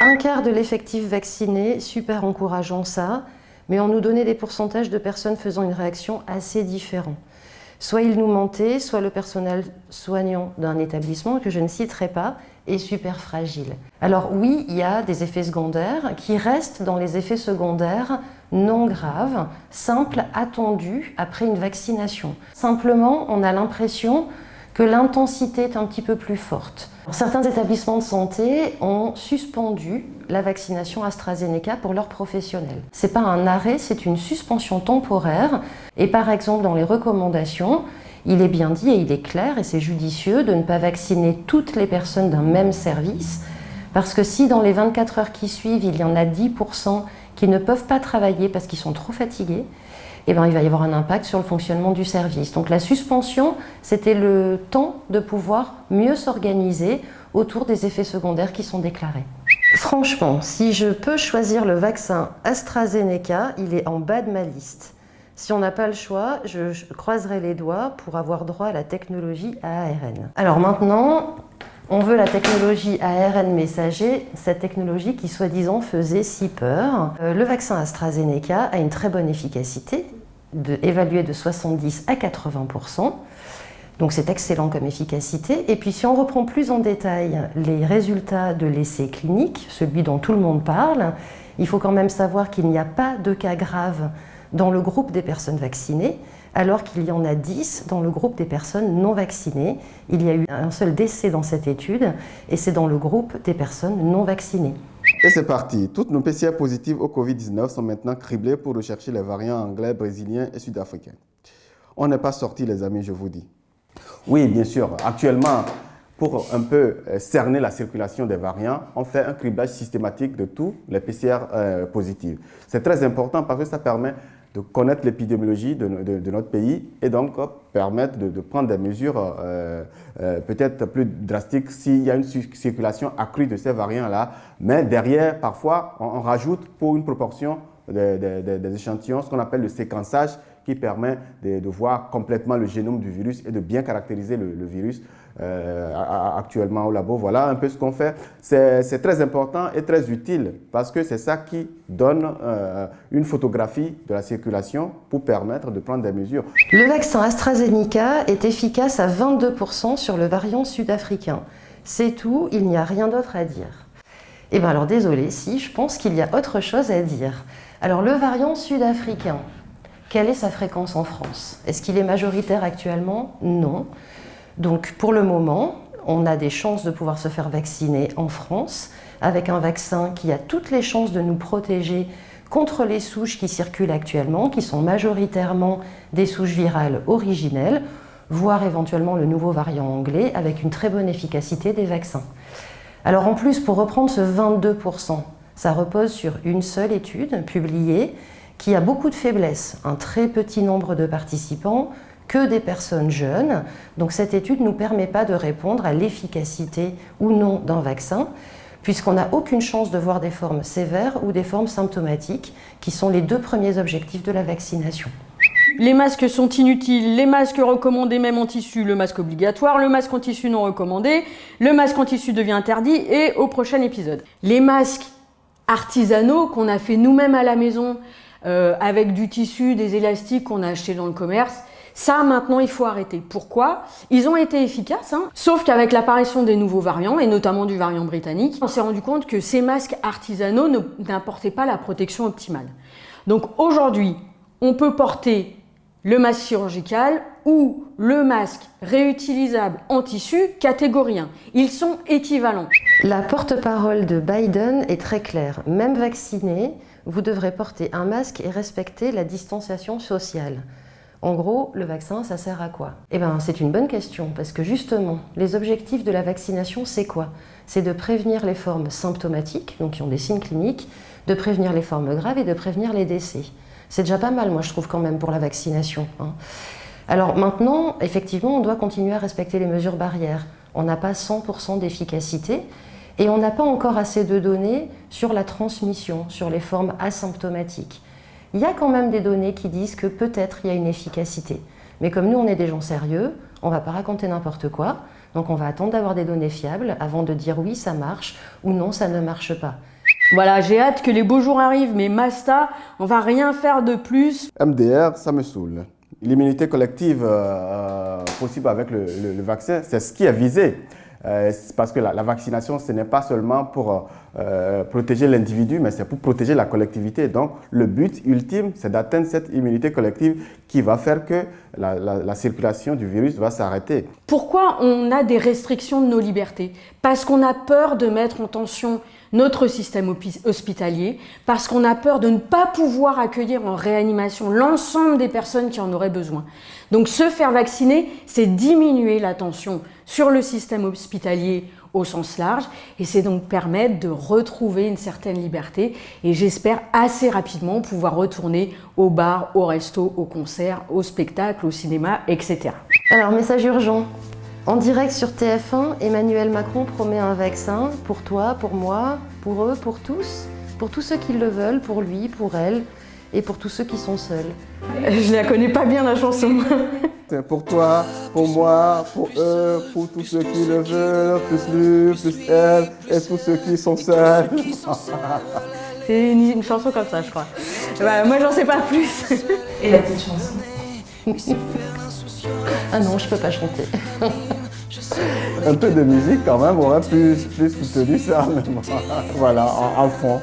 Un quart de l'effectif vacciné, super encourageant ça, mais on nous donnait des pourcentages de personnes faisant une réaction assez différente. Soit ils nous mentaient, soit le personnel soignant d'un établissement, que je ne citerai pas, est super fragile. Alors oui, il y a des effets secondaires qui restent dans les effets secondaires non graves, simples, attendus après une vaccination. Simplement, on a l'impression que l'intensité est un petit peu plus forte. Certains établissements de santé ont suspendu la vaccination AstraZeneca pour leurs professionnels. Ce n'est pas un arrêt, c'est une suspension temporaire. Et par exemple, dans les recommandations, il est bien dit et il est clair et c'est judicieux de ne pas vacciner toutes les personnes d'un même service parce que si dans les 24 heures qui suivent, il y en a 10% qui ne peuvent pas travailler parce qu'ils sont trop fatigués, eh ben, il va y avoir un impact sur le fonctionnement du service. Donc la suspension, c'était le temps de pouvoir mieux s'organiser autour des effets secondaires qui sont déclarés. Franchement, si je peux choisir le vaccin AstraZeneca, il est en bas de ma liste. Si on n'a pas le choix, je, croiserai les doigts pour avoir droit à la technologie ARN. Alors maintenant, on veut la technologie ARN messager, cette technologie qui soi-disant faisait si peur. Euh, le vaccin AstraZeneca a une très bonne efficacité, évaluée de 70 à 80%. Donc c'est excellent comme efficacité. Et puis si on reprend plus en détail les résultats de l'essai clinique, celui dont tout le monde parle, il faut quand même savoir qu'il n'y a pas de cas graves dans le groupe des personnes vaccinées, alors qu'il y en a 10 dans le groupe des personnes non vaccinées. Il y a eu un seul décès dans cette étude, et c'est dans le groupe des personnes non vaccinées. Et c'est parti. Toutes nos PCR positives au Covid-19 sont maintenant criblées pour rechercher les variants anglais, brésiliens et sud-africains. On n'est pas sorti, les amis, je vous dis. Oui, bien sûr. Actuellement, pour un peu euh, cerner la circulation des variants, on fait un criblage systématique de tous les PCR euh, positifs. C'est très important parce que ça permet de connaître l'épidémiologie de, notre pays et donc permettre de, prendre des mesures euh, euh, peut-être plus drastiques s'il y a une circulation accrue de ces variants-là. Mais derrière, parfois, on, rajoute pour une proportion des échantillons ce qu'on appelle le séquençage qui permet de, voir complètement le génome du virus et de bien caractériser le, virus euh, actuellement au labo. Voilà un peu ce qu'on fait. C'est très important et très utile parce que c'est ça qui donne euh, une photographie de la circulation pour permettre de prendre des mesures. Le vaccin AstraZeneca est efficace à 22% sur le variant sud-africain. C'est tout, il n'y a rien d'autre à dire. Eh bien alors désolé, si, je pense qu'il y a autre chose à dire. Alors le variant sud-africain, quelle est sa fréquence en France? Est-ce qu'il est majoritaire actuellement? Non. Donc pour le moment, on a des chances de pouvoir se faire vacciner en France avec un vaccin qui a toutes les chances de nous protéger contre les souches qui circulent actuellement, qui sont majoritairement des souches virales originelles, voire éventuellement le nouveau variant anglais avec une très bonne efficacité des vaccins. Alors en plus, pour reprendre ce 22%, ça repose sur une seule étude publiée qui a beaucoup de faiblesses, un très petit nombre de participants, que des personnes jeunes. Donc cette étude ne nous permet pas de répondre à l'efficacité ou non d'un vaccin, puisqu'on n'a aucune chance de voir des formes sévères ou des formes symptomatiques, qui sont les deux premiers objectifs de la vaccination. Les masques sont inutiles, les masques recommandés même en tissu, le masque obligatoire, le masque en tissu non recommandé, le masque en tissu devient interdit et au prochain épisode. Les masques artisanaux qu'on a fait nous-mêmes à la maison, euh, avec du tissu, des élastiques qu'on a acheté dans le commerce. Ça, maintenant, il faut arrêter. Pourquoi? Ils ont été efficaces, hein sauf qu'avec l'apparition des nouveaux variants, et notamment du variant britannique, on s'est rendu compte que ces masques artisanaux n'apportaient pas la protection optimale. Donc aujourd'hui, on peut porter le masque chirurgical ou le masque réutilisable en tissu catégorie 1. Ils sont équivalents. La porte-parole de Biden est très claire. Même vacciné, vous devrez porter un masque et respecter la distanciation sociale. En gros, le vaccin, ça sert à quoi? Eh bien, c'est une bonne question, parce que justement, les objectifs de la vaccination, c'est quoi? C'est de prévenir les formes symptomatiques, donc qui ont des signes cliniques, de prévenir les formes graves et de prévenir les décès. C'est déjà pas mal, moi, je trouve, quand même, pour la vaccination. Hein. Alors maintenant, effectivement, on doit continuer à respecter les mesures barrières. On n'a pas 100% d'efficacité, et on n'a pas encore assez de données sur la transmission, sur les formes asymptomatiques. Il y a quand même des données qui disent que peut-être il y a une efficacité. Mais comme nous, on est des gens sérieux, on ne va pas raconter n'importe quoi. Donc on va attendre d'avoir des données fiables avant de dire oui, ça marche ou non, ça ne marche pas. Voilà, j'ai hâte que les beaux jours arrivent, mais Masta, on va rien faire de plus. MDR, ça me saoule. L'immunité collective euh, possible avec le vaccin, c'est ce qui est visé. Euh, parce que la, vaccination, ce n'est pas seulement pour euh, protéger l'individu, mais c'est pour protéger la collectivité. Donc, le but ultime, c'est d'atteindre cette immunité collective qui va faire que la, circulation du virus va s'arrêter. Pourquoi on a des restrictions de nos libertés? Parce qu'on a peur de mettre en tension notre système hospitalier, parce qu'on a peur de ne pas pouvoir accueillir en réanimation l'ensemble des personnes qui en auraient besoin. Donc se faire vacciner, c'est diminuer la tension sur le système hospitalier au sens large et c'est donc permettre de retrouver une certaine liberté et j'espère assez rapidement pouvoir retourner au bar, au resto, au concert, au spectacle, au cinéma, etc. Alors message urgent, en direct sur TF1, Emmanuel Macron promet un vaccin pour toi, pour moi, pour eux, pour tous, pour tous ceux qui le veulent, pour lui, pour elle et pour tous ceux qui sont seuls. Je la connais pas bien la chanson. pour toi, pour moi, pour eux, pour tous ceux qui le veulent, plus lui, plus elle, et tous ceux qui sont seuls. C'est une, chanson comme ça, je crois. Bah, moi, j'en sais pas plus. Et la petite chanson Ah non, je peux pas chanter. Un peu de musique quand même aurait plus, plus soutenu ça, voilà, en fond.